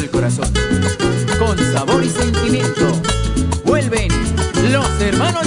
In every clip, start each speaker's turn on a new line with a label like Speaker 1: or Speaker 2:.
Speaker 1: del corazón. Con sabor y sentimiento, vuelven los hermanos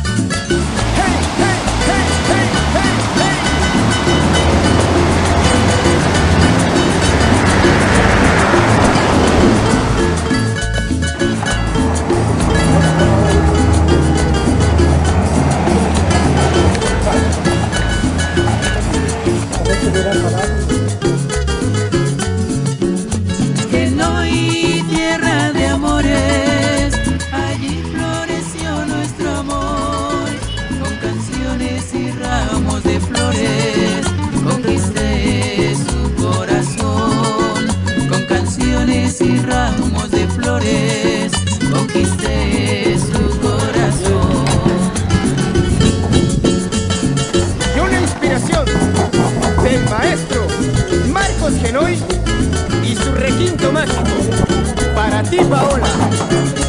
Speaker 1: ti,
Speaker 2: Paola,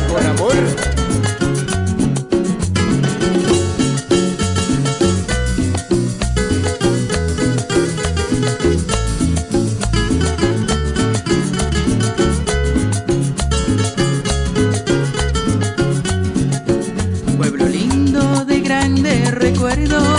Speaker 2: con amor. Pueblo lindo de grandes recuerdos.